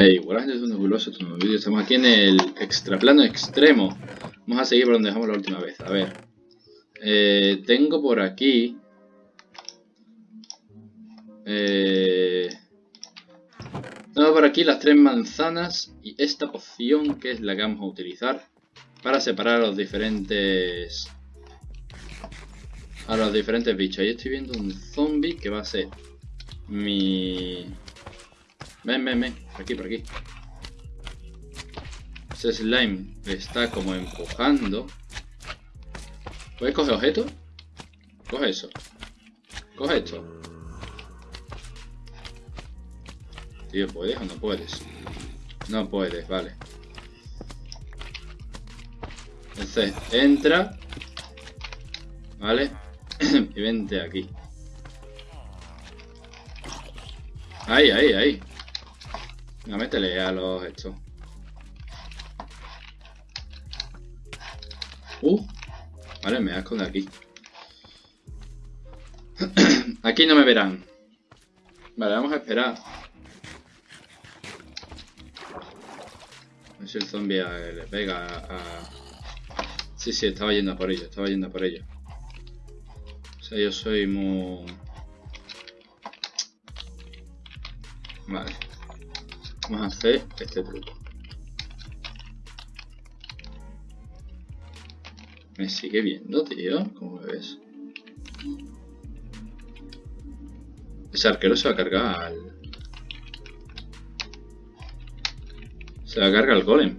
Hey, buenas gente, es un un nuevo. Estamos aquí en el extraplano extremo. Vamos a seguir por donde dejamos la última vez. A ver. Eh, tengo por aquí... Eh, tengo por aquí las tres manzanas y esta poción que es la que vamos a utilizar para separar a los diferentes... A los diferentes bichos. Ahí estoy viendo un zombie que va a ser mi Ven, ven, ven. Por aquí, por aquí. Ese slime está como empujando. ¿Puedes coger objetos? Coge eso. Coge esto. Tío, ¿puedes o no puedes? No puedes, vale. Entonces, entra. ¿Vale? y vente aquí. Ahí, ahí, ahí. No, métele a los estos. Uh, vale, me voy a aquí. aquí no me verán. Vale, vamos a esperar. A ver si el zombie le pega a... Sí, sí, estaba yendo por ello, estaba yendo por ello. O sea, yo soy muy... Vale. Vamos a hacer este truco. Me sigue viendo, tío. ¿Cómo ves? Ese arquero se va a cargar al... Se va a cargar al golem.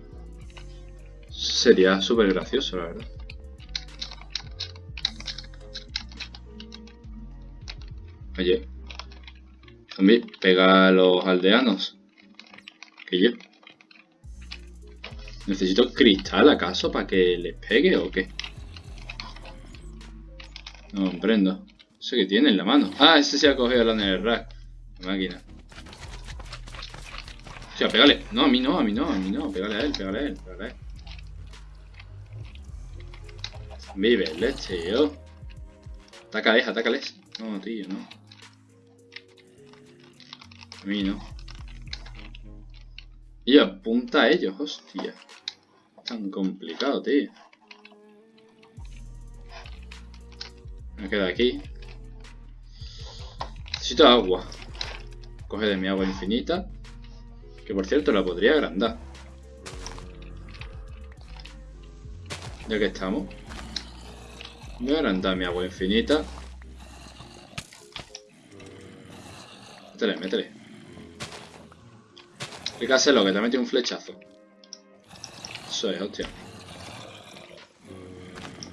Sería súper gracioso, la verdad. Oye. Zombie, pega a los aldeanos que yo. ¿Necesito cristal acaso para que les pegue o qué? No comprendo. Eso que tiene en la mano. Ah, ese se ha cogido la rack. La máquina. O sea, pégale. No, a mí no, a mí no, a mí no. Pégale a él, pégale a él, pégale a él. Vive, leche, tío. Atácales, atácales. No, tío, no. A mí no. Y apunta a ellos, hostia. Tan complicado, tío. Me queda aquí. Necesito agua. Coge de mi agua infinita. Que por cierto la podría agrandar. Ya que estamos. Voy a agrandar mi agua infinita. Métele, métele. Hay que te mete un flechazo. Eso es, hostia.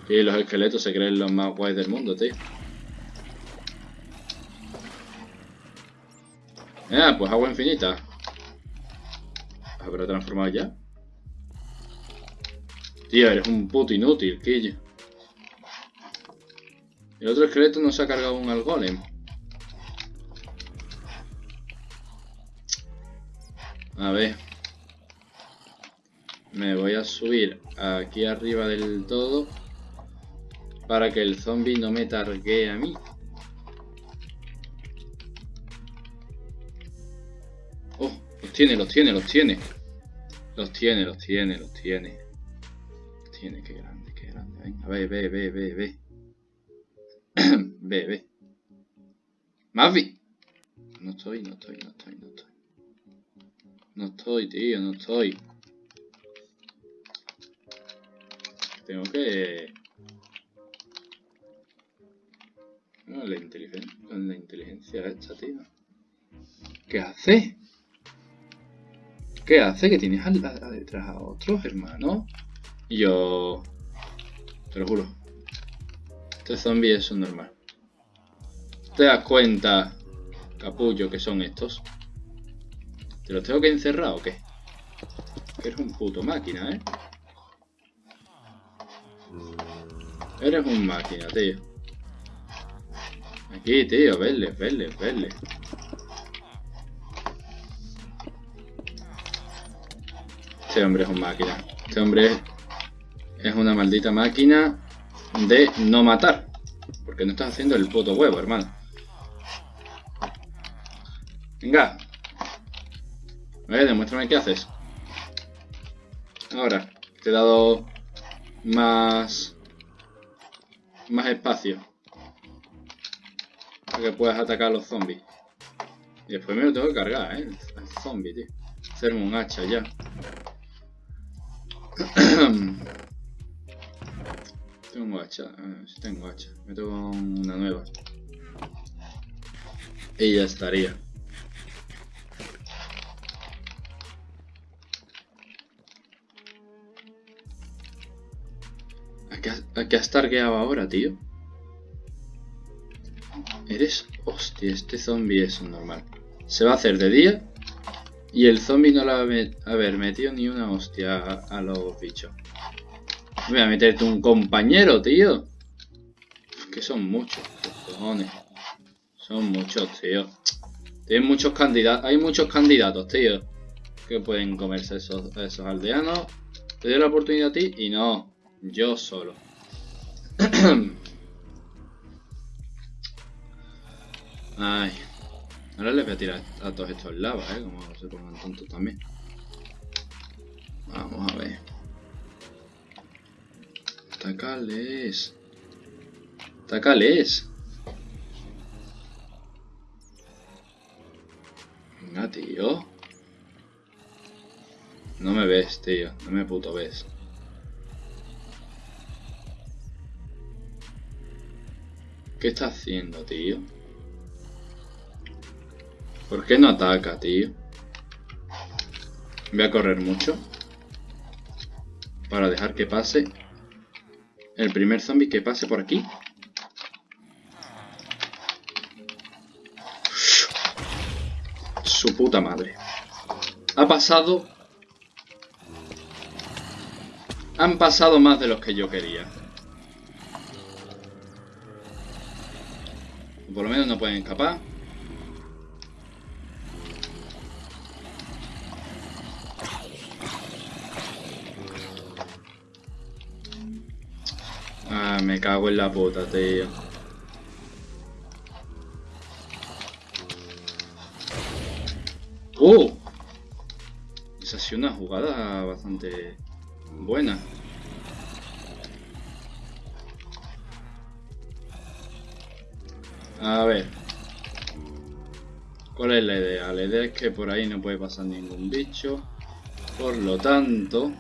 Y los esqueletos se creen los más guays del mundo, tío. Ah, pues agua infinita. ¿Habrá transformado ya? Tío, eres un puto inútil, quillo. El otro esqueleto no se ha cargado un al golem. A ver. Me voy a subir aquí arriba del todo. Para que el zombie no me targue a mí. Oh, los tiene, los tiene, los tiene. Los tiene, los tiene, los tiene. Los tiene, qué grande, qué grande. Venga, ve, ve, ve, ve, ve. ve, ve. Mavi. No estoy, no estoy, no estoy, no estoy. No estoy, tío, no estoy. Tengo que... No, la inteligencia, la inteligencia esta, tío. ¿Qué hace? ¿Qué hace? Que tienes al, detrás a otros, hermano. Y yo... Te lo juro. Este zombie es un normal. ¿Te das cuenta, capullo, que son estos? ¿Te los tengo que encerrar o qué? Eres un puto máquina, ¿eh? Eres un máquina, tío. Aquí, tío, verle, verle, verle. Este hombre es un máquina. Este hombre es una maldita máquina de no matar. Porque no estás haciendo el puto huevo, hermano. Venga, ver, demuéstrame qué haces. Ahora, te he dado más... Más espacio. Para que puedas atacar a los zombies. Y después me lo tengo que cargar, ¿eh? El zombie, tío. Hacerme un hacha ya. tengo hacha. Sí tengo hacha. Me tengo una nueva. Y ya estaría. ¿A qué has targueado ahora, tío? Eres... Hostia, este zombie es normal. Se va a hacer de día y el zombie no le va a haber metido ni una hostia a, los bichos. Voy a meterte un compañero, tío. Que son muchos, cojones. Son muchos, tío. Tienen muchos candidatos. Hay muchos candidatos, tío. Que pueden comerse esos, esos aldeanos. Te doy la oportunidad a ti y no. Yo solo. Ay. Ahora les voy a tirar a todos estos lavas, ¿eh? Como se pongan tontos también. Vamos a ver. Tacales. Tacales. Venga, tío. No me ves, tío. No me puto ves. ¿Qué está haciendo, tío? ¿Por qué no ataca, tío? Voy a correr mucho. Para dejar que pase. El primer zombie que pase por aquí. Su puta madre. Ha pasado... Han pasado más de los que yo quería. Por lo menos no pueden escapar. Ah, me cago en la puta, tío. ¡Oh! Esa ha sido una jugada bastante buena. A ver. ¿Cuál es la idea? La idea es que por ahí no puede pasar ningún bicho. Por lo tanto...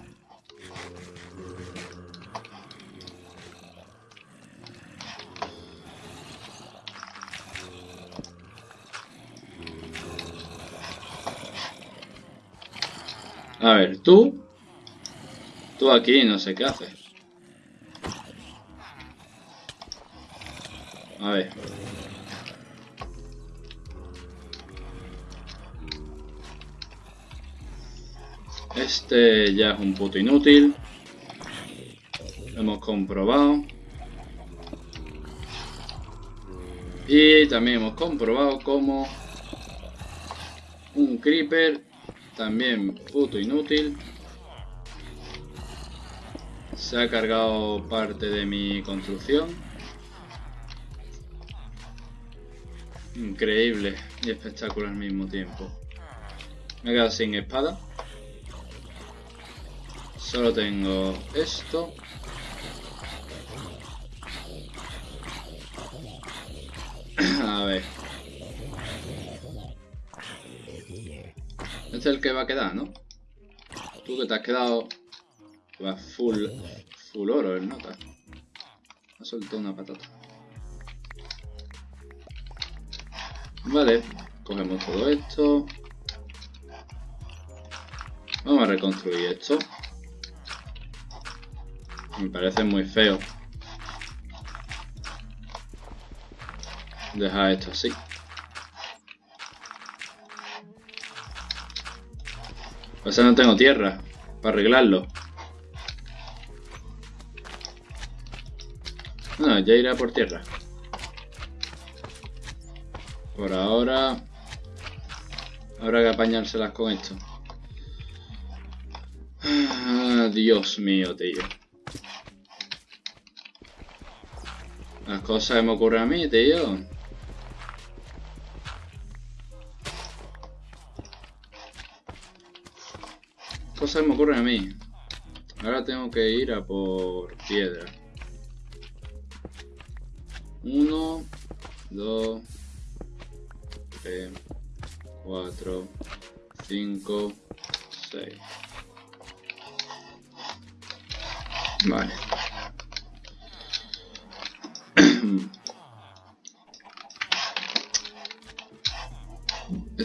A ver, tú... Tú aquí no sé qué haces. Este ya es un puto inútil. Lo hemos comprobado. Y también hemos comprobado como un creeper, también puto inútil, se ha cargado parte de mi construcción. Increíble y espectacular al mismo tiempo. Me he quedado sin espada. Solo tengo esto. A ver. Este es el que va a quedar, ¿no? Tú que te has quedado... Va full... Full oro el nota. Ha soltado una patata. Vale. Cogemos todo esto. Vamos a reconstruir esto. Me parece muy feo. Dejar esto así. Pues no tengo tierra para arreglarlo. No, ya irá por tierra. Por ahora... Habrá que apañárselas con esto. Ah, Dios mío, tío. Las cosas me ocurren a mí, tío. cosas me ocurren a mí. Ahora tengo que ir a por piedra. Uno, dos, tres, cuatro, cinco, seis. Vale.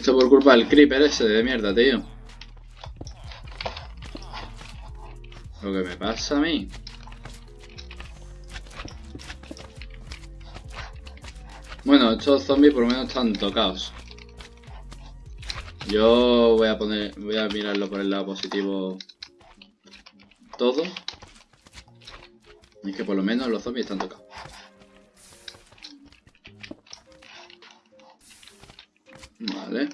Esto por culpa del creeper ese de mierda, tío. Lo que me pasa a mí. Bueno, estos zombies por lo menos están tocados. Yo voy a poner, voy a mirarlo por el lado positivo todo. Es que por lo menos los zombies están tocados. Vale.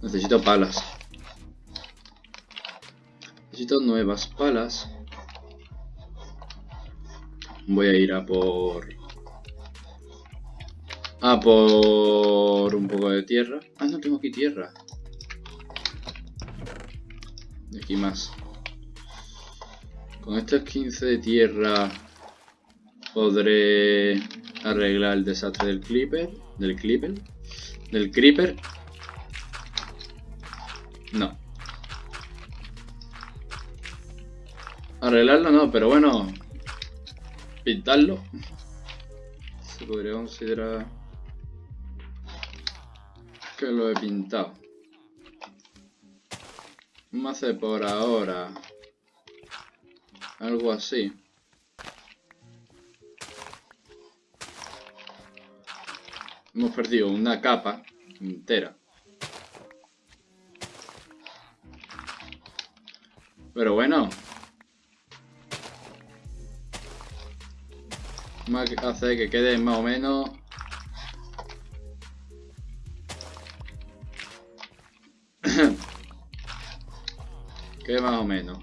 Necesito palas. Necesito nuevas palas. Voy a ir a por... A por un poco de tierra. Ah, no tengo aquí tierra. Y aquí más. Con estos 15 de tierra podré arreglar el desastre del Clipper. Del Clipper. Del Creeper. No. Arreglarlo no, pero bueno. Pintarlo. Se podría considerar que lo he pintado. A hacer por ahora algo así. Hemos perdido una capa entera. Pero bueno. Vamos a hacer que quede más o menos... quede más o menos.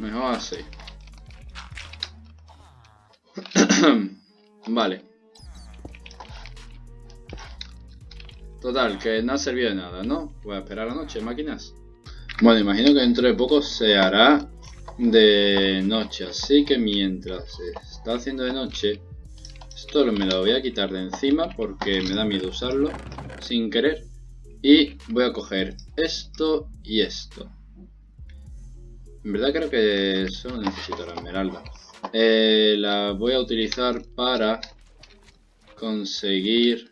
Mejor así. vale. Total, que no ha servido de nada, ¿no? Voy a esperar la noche, máquinas. Bueno, imagino que dentro de poco se hará de noche, así que mientras se está haciendo de noche, esto me lo voy a quitar de encima porque me da miedo usarlo sin querer. Y voy a coger esto y esto. En verdad creo que solo necesito la esmeralda. Eh, la voy a utilizar para conseguir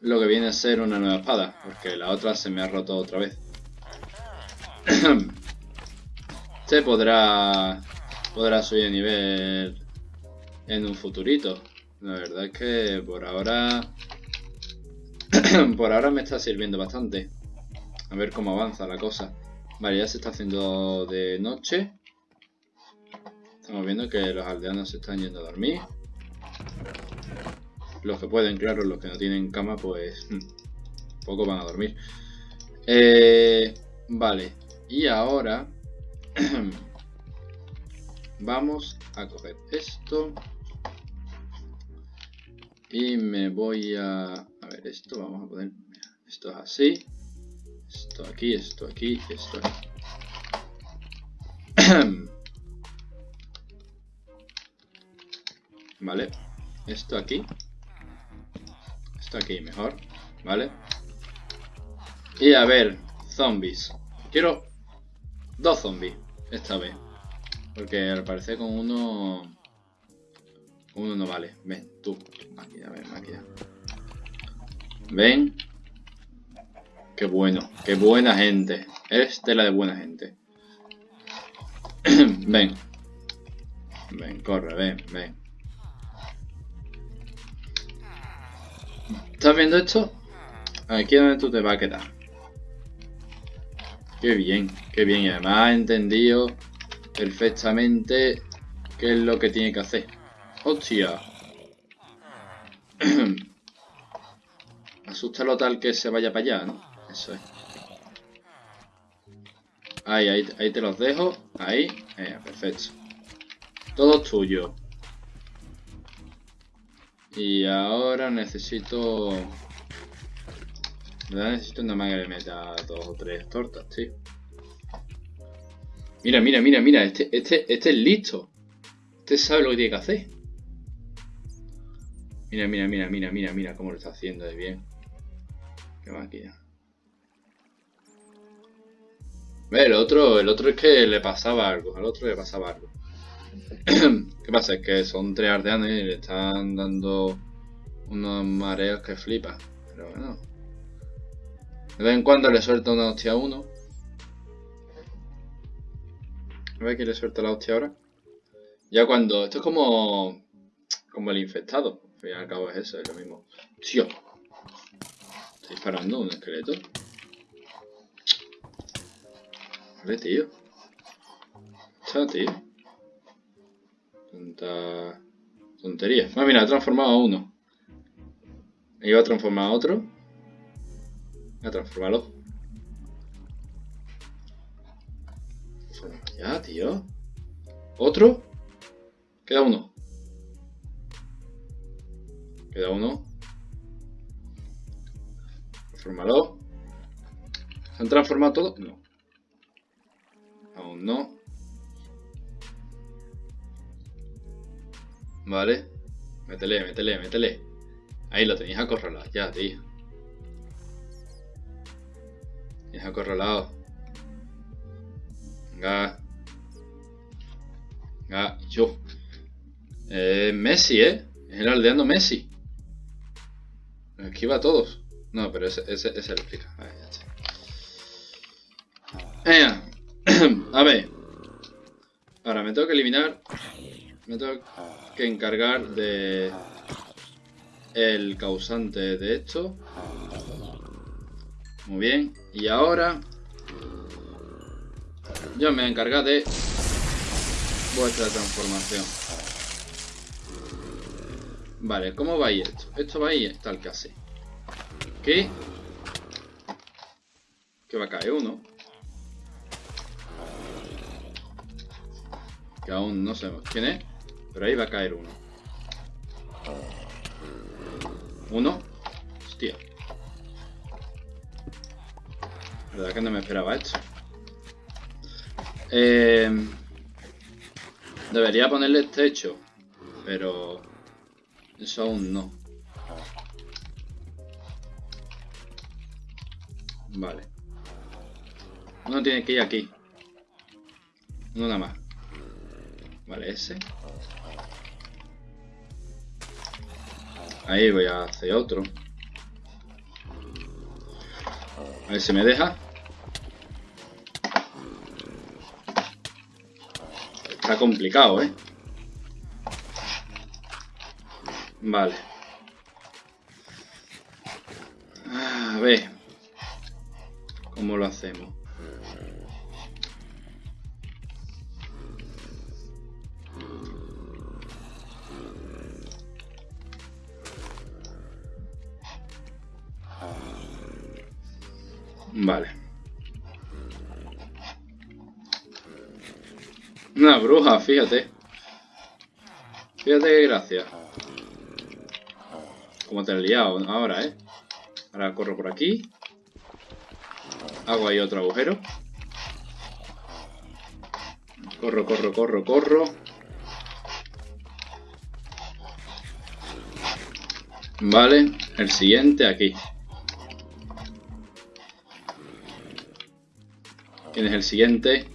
lo que viene a ser una nueva espada, porque la otra se me ha roto otra vez. se podrá podrá subir de nivel en un futurito. La verdad es que por ahora por ahora me está sirviendo bastante. A ver cómo avanza la cosa. Vale, ya se está haciendo de noche. Estamos viendo que los aldeanos se están yendo a dormir. Los que pueden, claro, los que no tienen cama, pues poco van a dormir. Eh, vale, y ahora vamos a coger esto. Y me voy a... A ver, esto vamos a poner... Esto es así. Esto aquí, esto aquí, esto aquí. vale. Esto aquí. Esto aquí mejor. Vale. Y a ver, zombies. Quiero dos zombies esta vez. Porque al parecer con uno... Uno no vale. Ven, tú. Máquina, ven, máquina. Ven. Qué bueno, qué buena gente. Es tela de buena gente. ven. Ven, corre, ven, ven. ¿Estás viendo esto? Aquí es donde tú te vas a quedar. Qué bien, qué bien. Y además he entendido perfectamente qué es lo que tiene que hacer. ¡Hostia! Asústalo tal que se vaya para allá, ¿no? Eso es. Ahí, ahí, ahí te los dejo. Ahí. Eh, perfecto. Todo tuyo. Y ahora necesito... necesito una máquina que meta dos o tres tortas, tío. Mira, mira, mira, mira. Este, este, este es listo. Este sabe lo que tiene que hacer. Mira, mira, mira, mira, mira, mira cómo lo está haciendo de bien. Qué máquina. El otro, el otro es que le pasaba algo. Al otro le pasaba algo. ¿Qué pasa? Es que son tres ardeanes y le están dando unos mareos que flipa. Pero bueno. De vez en cuando le suelta una hostia a uno. A ver que le suelta la hostia ahora. Ya cuando... Esto es como... Como el infectado. Al y al cabo es eso, es lo mismo. Tío. Estoy disparando un esqueleto. Vale, tío. Chao, tío. Tanta... Tontería. Ah, mira, ha transformado a uno. Iba a transformar a otro. Voy a transformarlo. Ya, tío. ¿Otro? Queda uno. Queda uno. Transformalo. ¿Se han transformado todos? No. Aún no. Vale. Métele, métele, métele. Ahí lo tenéis acorralado ya, tío. Tenéis acorralado. Venga. Venga, yo. Eh, Messi, ¿eh? Es el aldeano Messi. Esquiva a todos. No, pero ese, ese, ese lo explica. Vale, ya está. Venga. A ver. Ahora me tengo que eliminar. Me tengo que encargar de el causante de esto. Muy bien. Y ahora yo me encargar de vuestra transformación. Vale, ¿cómo va a ir esto? Esto va a ir tal que así. ¿Qué? Que va a caer uno. Que aún no sabemos quién es. Pero ahí va a caer uno. Uno. Hostia. La verdad que no me esperaba esto. Eh, debería ponerle techo. Pero... Eso aún no. Vale. Uno tiene que ir aquí. Uno nada más. Vale, ese. Ahí voy a hacer otro. A ver si me deja. Está complicado, ¿eh? Vale. A ver. ¿Cómo lo hacemos? Vale. Una bruja, fíjate. Fíjate qué gracia. Como te he liado ahora, ¿eh? Ahora corro por aquí. Hago ahí otro agujero. Corro, corro, corro, corro. Vale, el siguiente aquí. ¿Quién es el siguiente?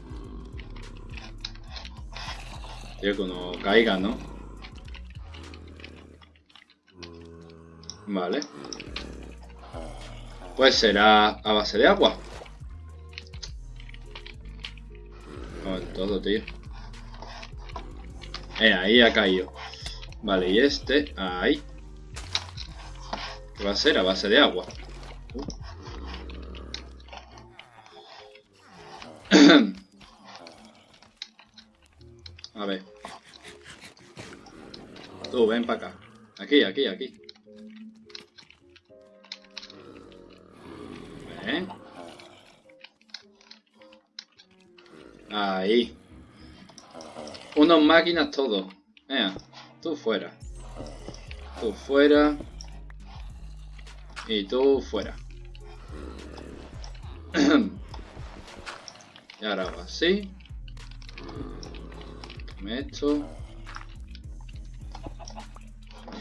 Tío, que no caiga, ¿no? Vale. Pues será a base de agua. Todo, tío. Eh, ahí ha caído. Vale, y este, ahí. ¿Qué va a ser? A base de agua. Aquí, aquí. Ahí. Unos máquinas todos. Venga, tú fuera. Tú fuera. Y tú fuera. y ahora hago así. Esto.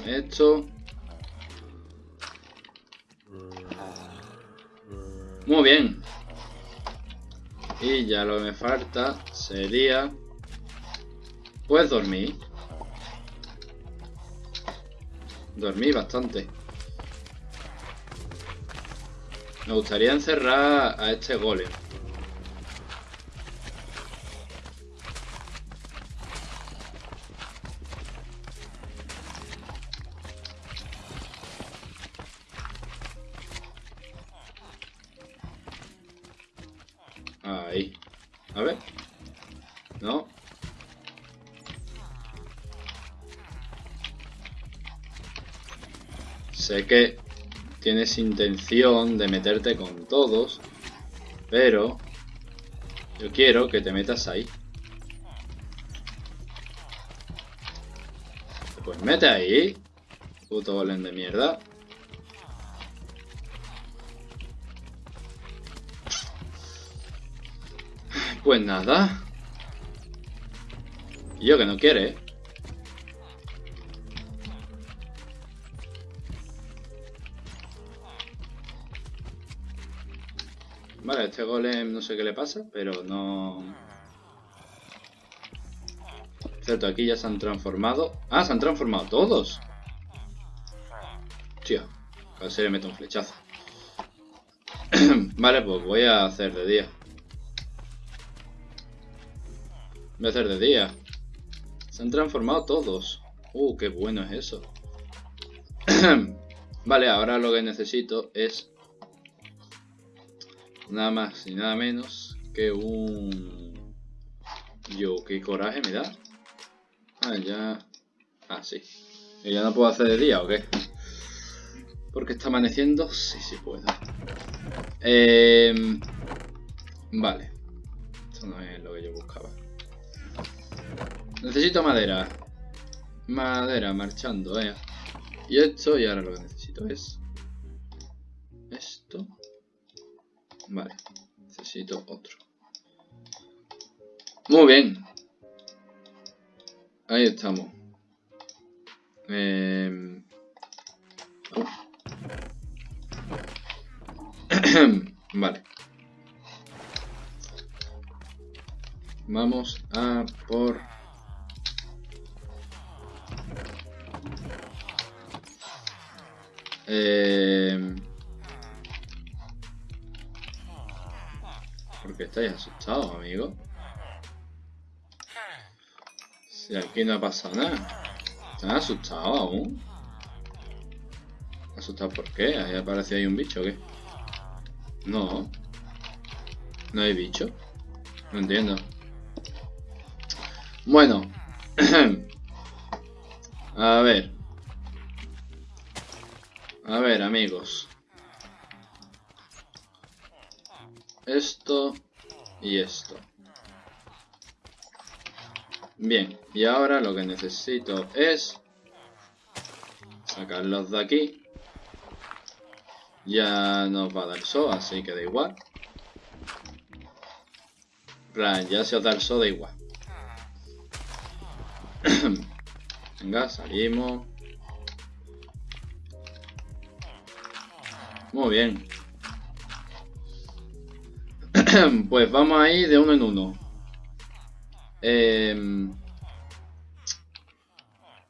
Esto. Muy bien. Y ya lo que me falta sería... Pues dormir. Dormir bastante. Me gustaría encerrar a este golem. Que tienes intención de meterte con todos, pero yo quiero que te metas ahí. Pues mete ahí, puto golem de mierda. Pues nada. Yo que no quiere, este golem no sé qué le pasa, pero no... Cierto, aquí ya se han transformado. Ah, se han transformado todos. Tío, a ver si le meto un flechazo. vale, pues voy a hacer de día. Voy a hacer de día. Se han transformado todos. Uh, qué bueno es eso. vale, ahora lo que necesito es nada más y nada menos que un... Yo, qué coraje me da. Ah, ya... Ah, sí. ¿Y ya no puedo hacer de día o qué? Porque está amaneciendo. Sí, sí puedo. Eh... Vale. Esto no es lo que yo buscaba. Necesito madera. Madera, marchando, eh. Y esto, y ahora lo que necesito es... Esto. Vale. Necesito otro. Muy bien. Ahí estamos. Eh... vale. Vamos a por... Eh... ¿Por qué estáis asustados, amigo? Si aquí no ha pasado nada. ¿Están asustados aún? ¿Asustados por qué? ¿Ahí aparece ahí un bicho o qué? No. ¿No hay bicho? No entiendo. Bueno. A ver. A ver, amigos. Esto y esto. Bien, y ahora lo que necesito es sacarlos de aquí. Ya nos va a dar sol, así que da igual. Plan, ya se os da el sol, da igual. Venga, salimos. Muy bien. pues vamos a ir de uno en uno. Eh,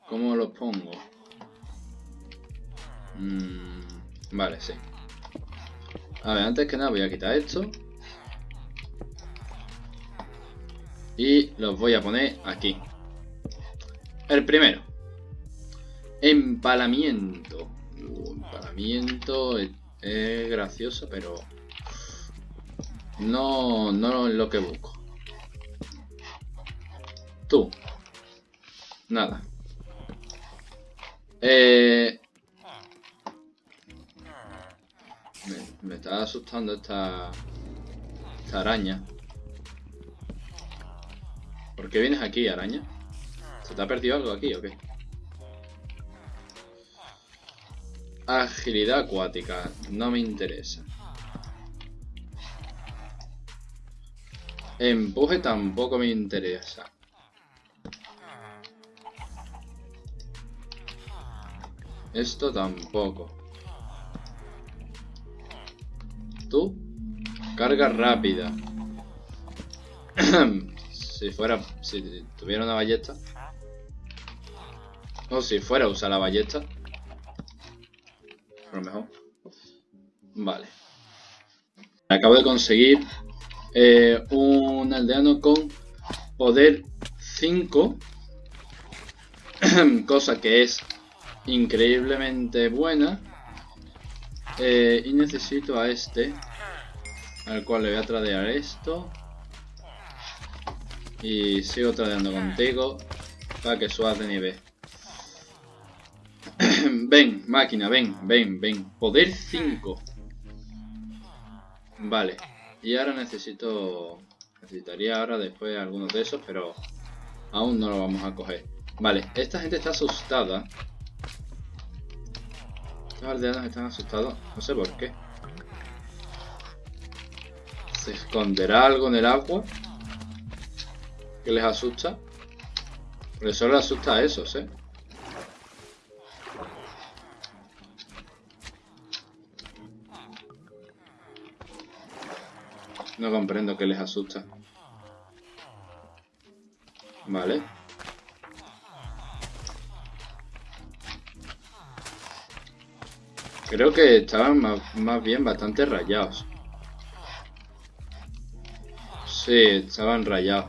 ¿Cómo los pongo? Mm, vale, sí. A ver, antes que nada voy a quitar esto. Y los voy a poner aquí. El primero. Empalamiento. Uh, empalamiento es gracioso, pero no, no es lo que busco. Tú. Nada. Eh, me, me, está asustando esta, esta araña. ¿Por qué vienes aquí, araña? ¿Se te ha perdido algo aquí o qué? Agilidad acuática. No me interesa. Empuje tampoco me interesa. Esto tampoco. Tú, carga rápida. si fuera, si tuviera una ballesta. O si fuera a usar la ballesta. A lo mejor. Vale. Acabo de conseguir eh, un aldeano con poder 5. cosa que es increíblemente buena. Eh, y necesito a este. Al cual le voy a tradear esto. Y sigo tradeando contigo. Para que subas de nivel. ven, máquina, ven, ven, ven. Poder 5. Vale. Y ahora necesito... Necesitaría ahora después algunos de esos, pero aún no lo vamos a coger. Vale, esta gente está asustada. Estos aldeanos están asustados. No sé por qué. ¿Se esconderá algo en el agua? Que les asusta. Pero solo asusta a esos, ¿eh? No comprendo que les asusta. Vale. Creo que estaban más, bien bastante rayados. Sí, estaban rayados.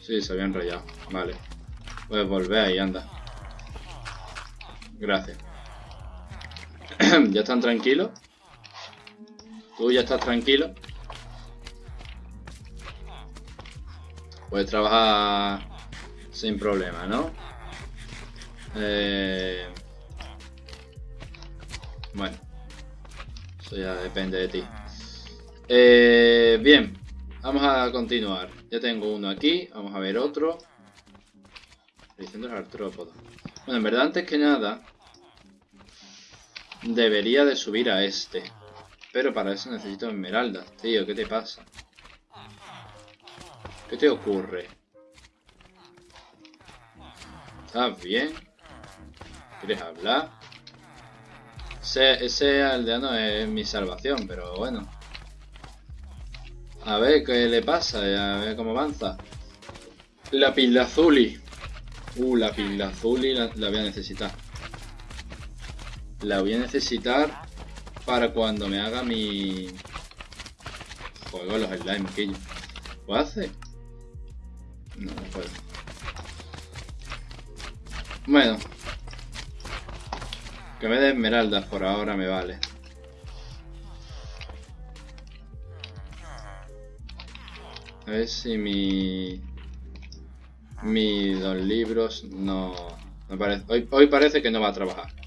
Sí, se habían rayado. Vale. Puedes volver ahí, anda. Gracias. ¿Ya están tranquilos? Tú ya estás tranquilo. Puedes trabajar sin problema, ¿no? Eh... Bueno. Eso ya depende de ti. Eh, bien. Vamos a continuar. Ya tengo uno aquí. Vamos a ver otro. Diciendo el artrópodo. Bueno, en verdad, antes que nada... Debería de subir a este. Pero para eso necesito esmeraldas, tío. ¿Qué te pasa? ¿Qué te ocurre? ¿Estás bien? ¿Quieres hablar? Ese, aldeano es mi salvación, pero bueno. A ver qué le pasa, a ver cómo avanza. La azuli. Uh, la azuli la, la voy a necesitar. La voy a necesitar para cuando me haga mi juego los slime que yo ¿Puedo hacer? No, no puedo. Bueno. Que me dé esmeraldas por ahora me vale. A ver si mi... Mi dos libros no... parece, hoy, hoy parece que no va a trabajar.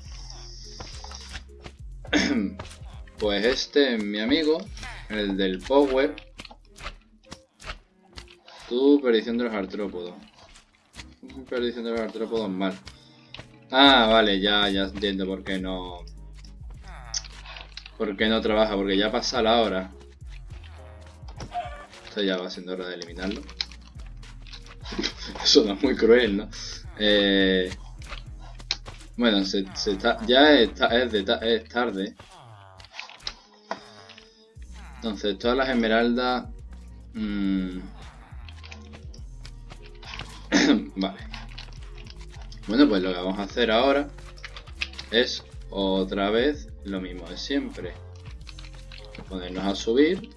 Pues este es mi amigo, el del Power. Tu perdición de los artrópodos. Perdición de los artrópodos mal. Ah, vale, ya, ya entiendo por qué no... Por qué no trabaja, porque ya pasa la hora. Esto ya va siendo hora de eliminarlo. Eso no es muy cruel, ¿no? Eh... Bueno, se, está, ya es, es tarde. Entonces, todas las esmeraldas... Mm, vale. Bueno, pues lo que vamos a hacer ahora es otra vez lo mismo de siempre. Ponernos a subir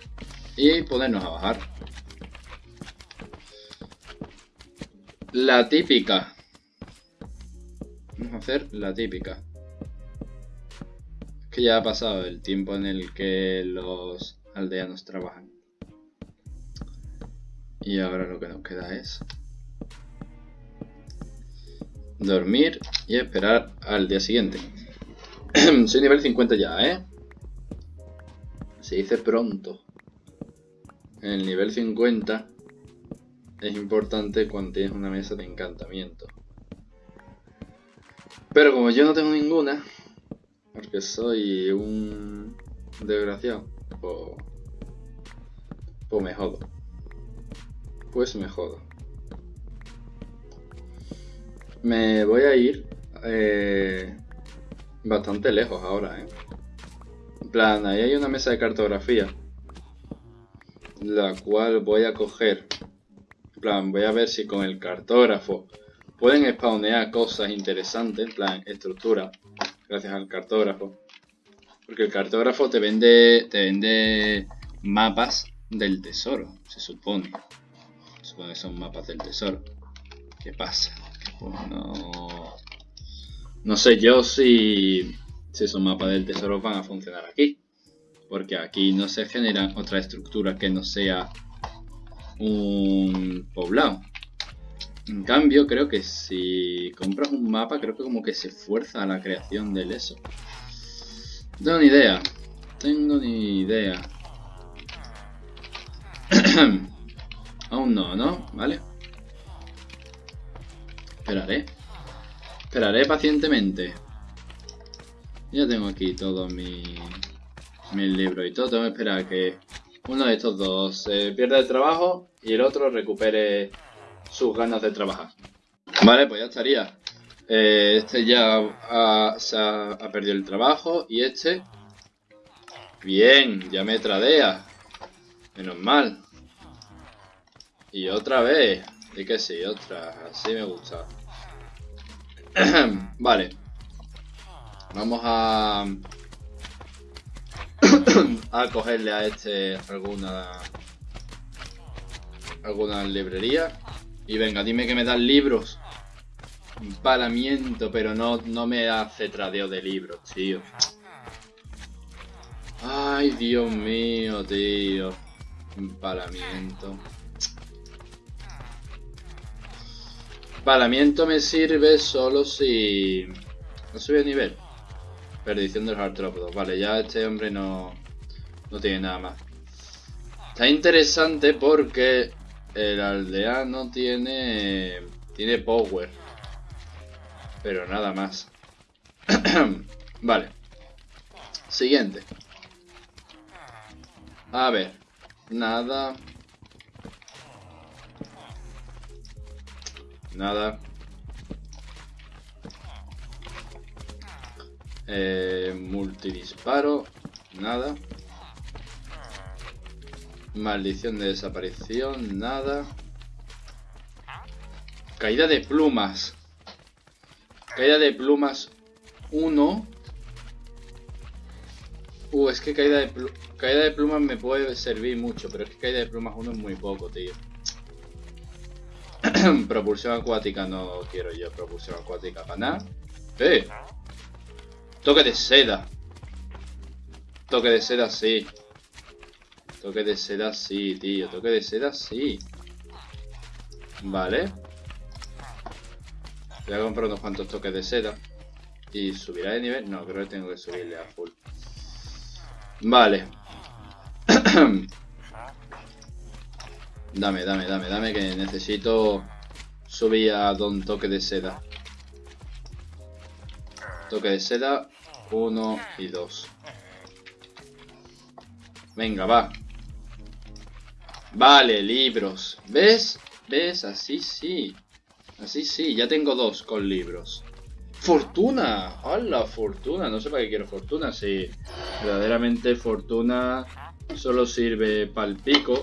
y ponernos a bajar. La típica. Vamos a hacer la típica. Es que ya ha pasado el tiempo en el que los aldeanos trabajan. Y ahora lo que nos queda es dormir y esperar al día siguiente. Soy nivel 50 ya, ¿eh? Se dice pronto. El nivel 50 es importante cuando tienes una mesa de encantamiento. Pero como yo no tengo ninguna, porque soy un desgraciado, Pues me jodo. Pues me jodo. Me voy a ir eh, bastante lejos ahora, ¿eh? En plan, ahí hay una mesa de cartografía. La cual voy a coger. En plan, voy a ver si con el cartógrafo pueden spawnear cosas interesantes. En plan, estructura. Gracias al cartógrafo. Porque el cartógrafo te vende, te vende mapas del tesoro, se supone. Se supone que son mapas del tesoro. ¿Qué pasa? no, no sé yo si, si esos mapas del tesoro van a funcionar aquí. Porque aquí no se genera otra estructura que no sea un poblado. En cambio, creo que si compras un mapa, creo que como que se fuerza la creación del eso. No tengo ni idea. Tengo ni idea. Aún no, ¿no? ¿Vale? Esperaré. Esperaré pacientemente. Ya tengo aquí todos mis, mis libros y todo. Tengo que esperar a que uno de estos dos se pierda el trabajo y el otro recupere sus ganas de trabajar. Vale, pues ya estaría. Eh, este ya ha, se ha, perdido el trabajo y este... Bien, ya me tradea. Menos mal. Y otra vez. Y que sí, otra. Así me gusta. vale. Vamos a... a cogerle a este alguna... Alguna librería. Y venga, dime que me dan libros. Empalamiento, pero no, no me hace tradeo de libros, tío. Ay, Dios mío, tío. Empalamiento. Empalamiento me sirve solo si... No sube de nivel. Perdición de los artrópodos. Vale, ya este hombre no... No tiene nada más. Está interesante porque el aldeano tiene... Tiene power pero nada más. vale. Siguiente. A ver. Nada. Nada. Eh, multidisparo. Nada. Maldición de desaparición. Nada. Caída de plumas. Caída de plumas 1. Uh, es que caída de, caída de plumas me puede servir mucho, pero es que caída de plumas 1 es muy poco, tío. propulsión acuática no quiero yo, propulsión acuática para nada. ¡Eh! Toque de seda. Toque de seda sí. Toque de seda sí, tío. Toque de seda sí. Vale. Voy a comprar unos cuantos toques de seda. ¿Y subirá de nivel? No, creo que tengo que subirle a full. Vale. dame, dame, dame, dame, que necesito subir a don toque de seda. Toque de seda, uno y dos. Venga, va. Vale, libros. ¿Ves? ¿Ves? Así sí. Así sí, ya tengo dos con libros. ¡Fortuna! ¡Hala, fortuna! No sé para qué quiero fortuna, si verdaderamente fortuna solo sirve para el pico.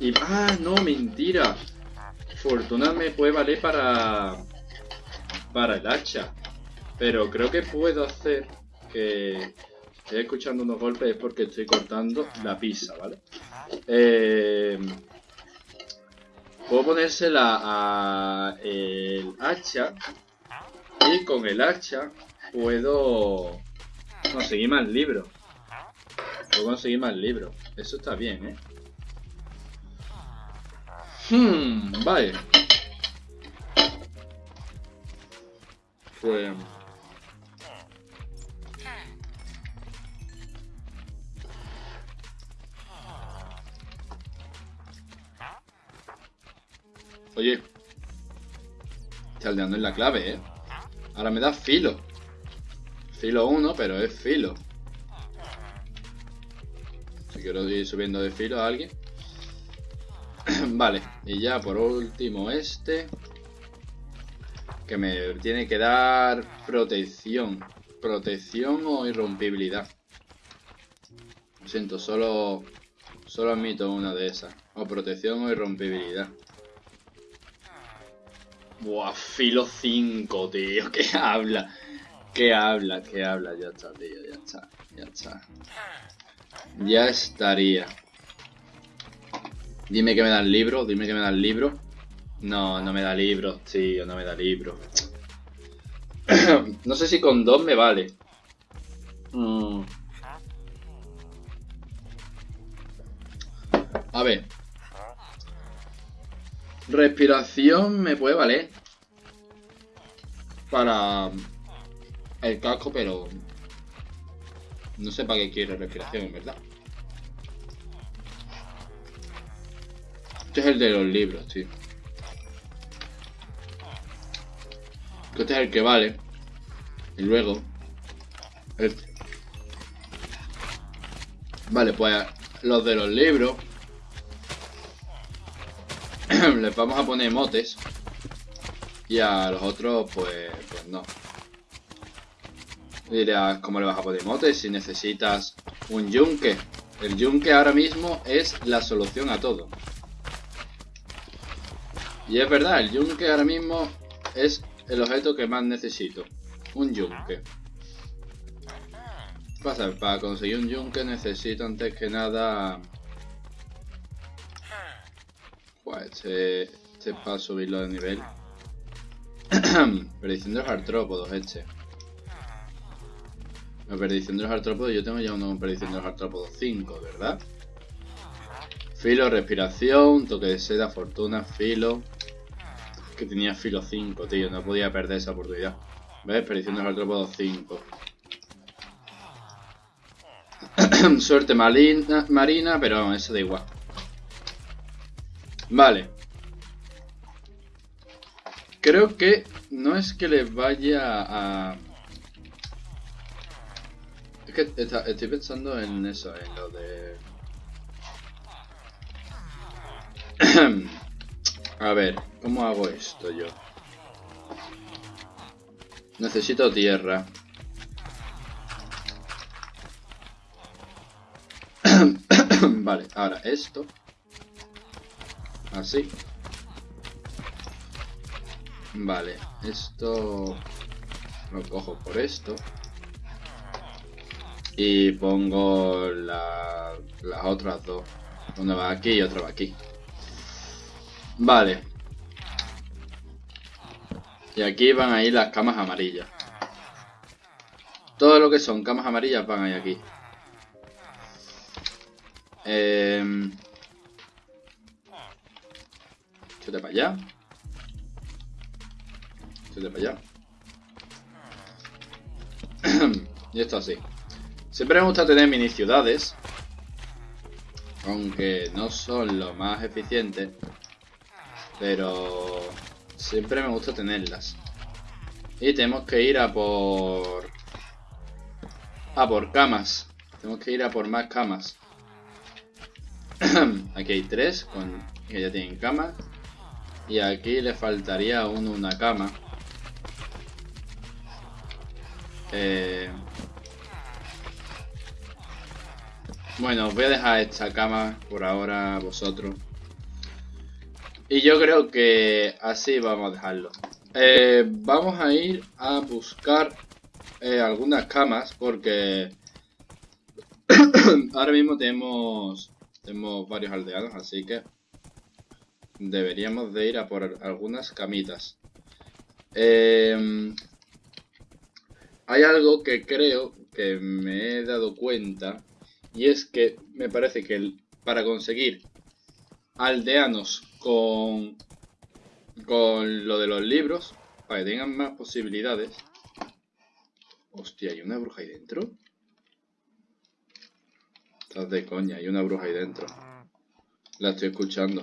Y... ¡Ah, no! ¡Mentira! Fortuna me puede valer para... Para el hacha. Pero creo que puedo hacer que... Estoy escuchando unos golpes es porque estoy cortando la pizza, ¿vale? Eh... Puedo ponérsela a el hacha y con el hacha puedo conseguir más libros. Puedo conseguir más libros. Eso está bien, ¿eh? Hmm, vale. Pues... Oye. Chaldeando en la clave, ¿eh? Ahora me da filo. Filo 1, pero es filo. Quiero ir subiendo de filo a alguien. vale, y ya por último este. Que me tiene que dar protección. Protección o irrompibilidad. Lo siento, solo, solo admito una de esas. O protección o irrompibilidad. Buah, filo 5, tío. ¿Qué habla? ¿Qué habla? ¿Qué habla? Ya está, tío. Ya está. Ya está. Ya estaría. Dime que me da el libro. Dime que me da el libro. No, no me da libro, tío. No me da libro. no sé si con dos me vale. Mm. A ver. Respiración me puede valer. Para el casco, pero... No sé para qué quiere respiración, en verdad. Este es el de los libros, tío. Este es el que vale. Y luego... Este. Vale, pues los de los libros les vamos a poner motes. Y a los otros, pues, pues no. Dirás, ¿cómo le vas a poner motes si necesitas un yunque? El yunque ahora mismo es la solución a todo. Y es verdad, el yunque ahora mismo es el objeto que más necesito. Un yunque. Pasa, para conseguir un yunque necesito antes que nada este, este para subirlo de nivel. Predicción de los artrópodos, este. La predicción de los artrópodos, yo tengo ya una predicción de los artrópodos 5, ¿verdad? Filo, respiración, toque de seda, fortuna, filo. Que tenía filo 5, tío, no podía perder esa oportunidad. ¿Ves? Predicción de los artrópodos 5. Suerte marina, marina, pero eso da igual. Vale. Creo que no es que le vaya a... Es que estoy pensando en eso, en lo de... a ver, ¿cómo hago esto yo? Necesito tierra. vale, ahora esto. Así. Vale, esto lo cojo por esto. Y pongo las otras dos. Una va aquí y otra va aquí. Vale. Y aquí van a ir las camas amarillas. Todo lo que son camas amarillas van a ir aquí. Eh, Chute para allá. Chute para allá. y esto así. Siempre me gusta tener mini ciudades. Aunque no son lo más eficientes. Pero siempre me gusta tenerlas. Y tenemos que ir a por... A por camas. Tenemos que ir a por más camas. Aquí hay tres que ya tienen camas. Y aquí le faltaría a uno una cama. Eh... Bueno, os voy a dejar esta cama por ahora vosotros. Y yo creo que así vamos a dejarlo. Eh, vamos a ir a buscar eh, algunas camas porque ahora mismo tenemos, tenemos varios aldeanos, así que deberíamos de ir a por algunas camitas. Em, hay algo que creo que me he dado cuenta y es que me parece que para conseguir aldeanos con, con lo de los libros, para que tengan más posibilidades... Hostia, ¿hay una bruja ahí dentro? Estás de coña, hay una bruja ahí dentro. La estoy escuchando.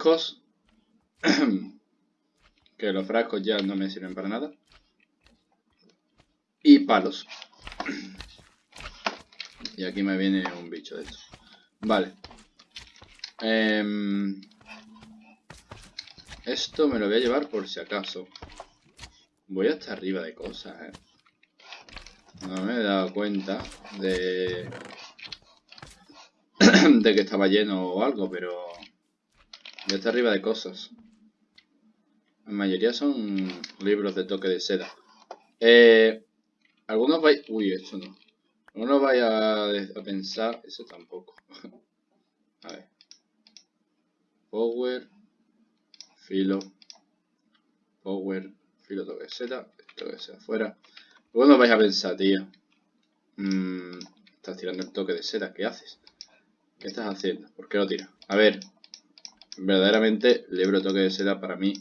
Que los frascos ya no me sirven para nada. Y palos. y aquí me viene un bicho de estos. Vale. Em, esto me lo voy a llevar por si acaso. Voy hasta arriba de cosas, ¿eh? No me he dado cuenta de... de que estaba lleno o algo, pero... Voy hasta arriba de cosas. La mayoría son libros de toque de seda. Eh, algunos vais... Uy, esto no. Algunos vais a pensar... Eso tampoco. a ver. Power, filo, power, filo toque Z, toque Z afuera. Luego vais a pensar, tío. Mmm, estás tirando el toque de seda, ¿qué haces? ¿Qué estás haciendo? ¿Por qué lo tiras? A ver, verdaderamente el libro toque de seda para mí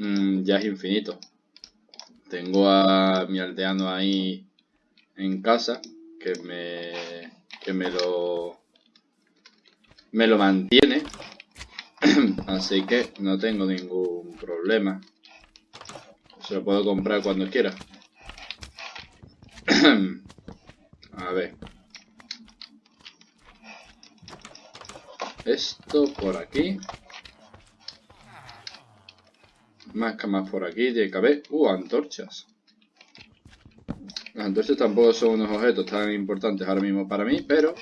mmm, ya es infinito. Tengo a mi aldeano ahí en casa que me, que me lo me lo mantiene. Así que no tengo ningún problema. Se lo puedo comprar cuando quiera. A ver. Esto por aquí. Más camas por aquí. Haber... Uh, antorchas. Las antorchas tampoco son unos objetos tan importantes ahora mismo para mí, pero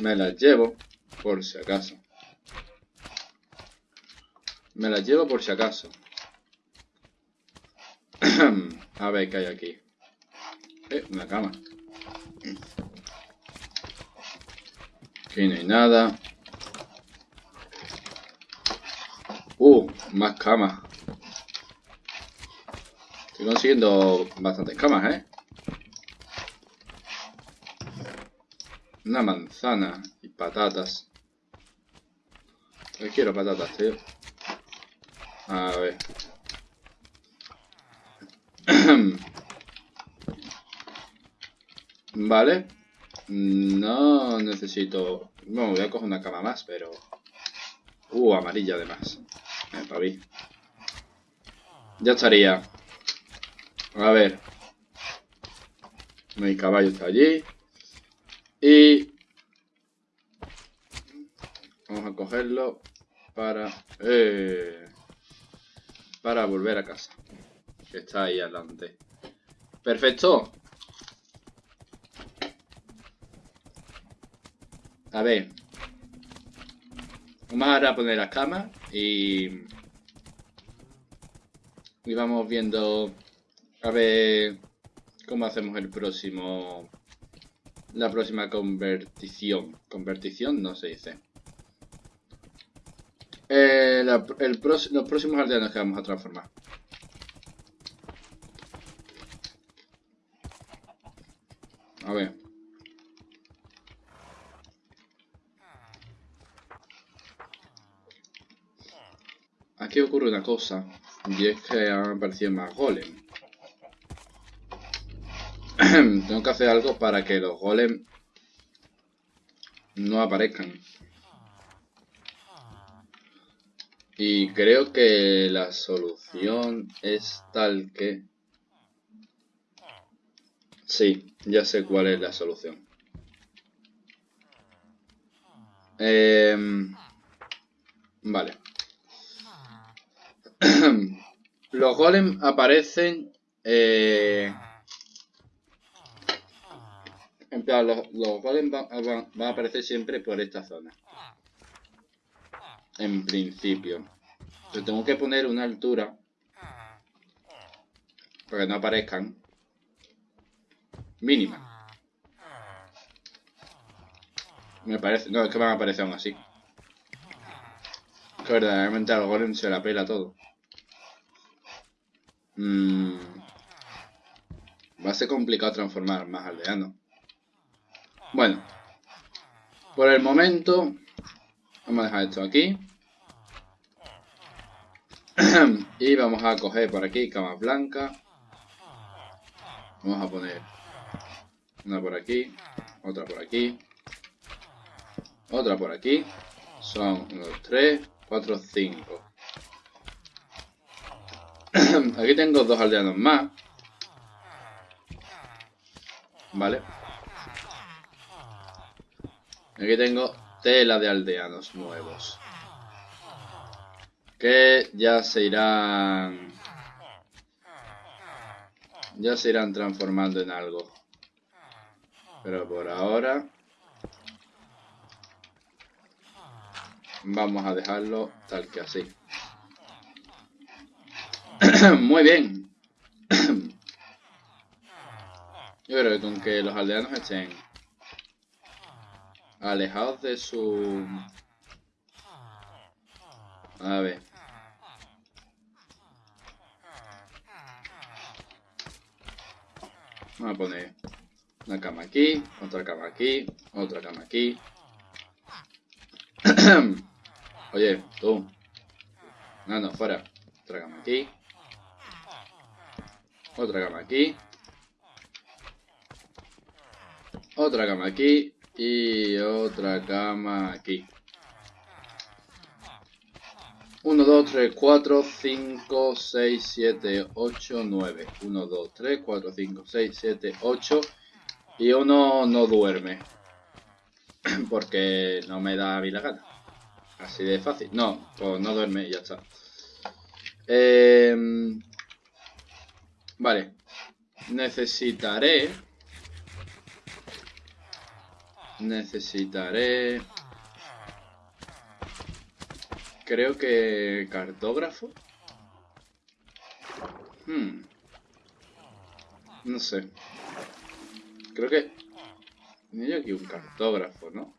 me las llevo por si acaso. Me las llevo por si acaso. A ver qué hay aquí. Eh, una cama. Aquí no hay nada. Uh, más camas. Estoy consiguiendo bastantes camas, ¿eh? Una manzana y patatas. Yo quiero patatas, tío. A ver. vale. No necesito... Bueno, voy a coger una cama más, pero... Uh, amarilla además. Eh, para. Ya estaría. A ver. Mi caballo está allí. Y... Vamos a cogerlo para... Eh, para volver a casa. Que está ahí adelante. Perfecto. A ver. Vamos a poner las camas y... Y vamos viendo... A ver... Cómo hacemos el próximo... La próxima convertición. Convertición no se dice. Eh, los próximos aldeanos que vamos a transformar. A ver. Aquí ocurre una cosa, y es que han aparecido más golem. Tengo que hacer algo para que los golem no aparezcan. Y creo que la solución es tal que... Sí, ya sé cuál es la solución. Em, vale. los golems aparecen... Eh, en plan, los, golems van a aparecer siempre por esta zona en principio. Pero tengo que poner una altura para que no aparezcan mínima. Me parece, no, es que van a aparecer aún así. Que verdaderamente al golem se la pela todo. Mm. Va a ser complicado transformar más aldeanos. Bueno. Por el momento Vamos a dejar esto aquí. y vamos a coger por aquí camas blancas. Vamos a poner una por aquí, otra por aquí, otra por aquí. Son 1, 2, 3, 4, 5. Aquí tengo dos aldeanos más. Vale. Aquí tengo tela de aldeanos nuevos. Que ya se irán... Ya se irán transformando en algo. Pero por ahora... Vamos a dejarlo tal que así. Muy bien. Yo creo que con que los aldeanos estén alejados de su... A ver. Vamos a poner una cama aquí, otra cama aquí, otra cama aquí. Oye, tú. No, no, fuera. Otra cama aquí. Otra cama aquí. Otra cama aquí. Y otra cama aquí. 1, 2, 3, 4, 5, 6, 7, 8, 9. 1, 2, 3, 4, 5, 6, 7, 8. Y uno no duerme. Porque no me da a mí la gana. Así de fácil. No, pues no duerme y ya está. Eh, vale. Necesitaré... Necesitaré... Creo que cartógrafo. Hmm. No sé. Creo que... Hay aquí un cartógrafo, ¿no?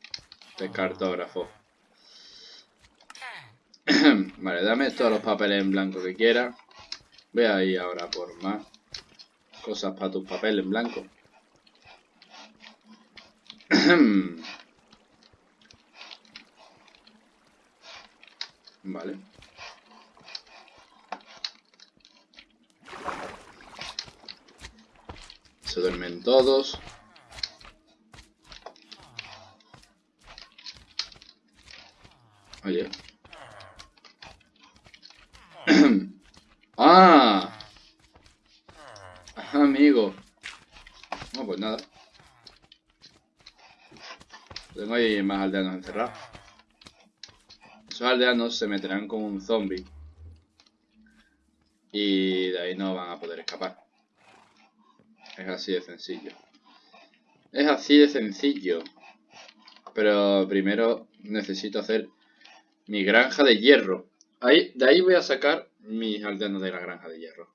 Este cartógrafo. vale, dame todos los papeles en blanco que quiera. Voy a ir ahora por más cosas para tus papeles en blanco. vale. Se duermen todos. Oye. ¡Ah! Amigo. No, pues nada. Tengo ahí más aldeanos encerrados. Esos aldeanos se meterán con un zombie. Y de ahí no van a poder escapar. Es así de sencillo. Es así de sencillo. Pero primero necesito hacer mi granja de hierro. Ahí, de ahí voy a sacar mis aldeanos de la granja de hierro.